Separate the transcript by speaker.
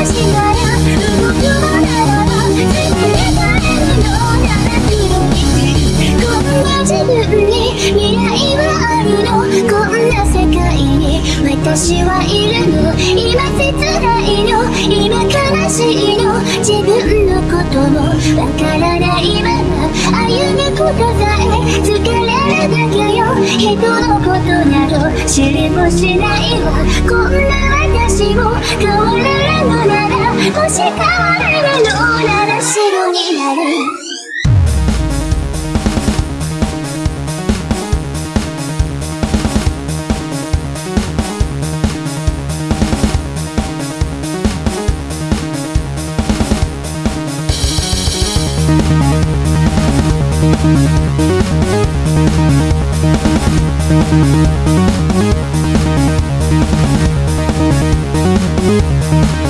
Speaker 1: 私が動くのならば全て変えるのなら黒いこんな自分に未来はあるのこんな世界に私はいるの今切ないの今悲しいの自分のこともわからない知りもしないわ。こんな私も変われるのならもし変われるのなら白になる。全て We'll be right back.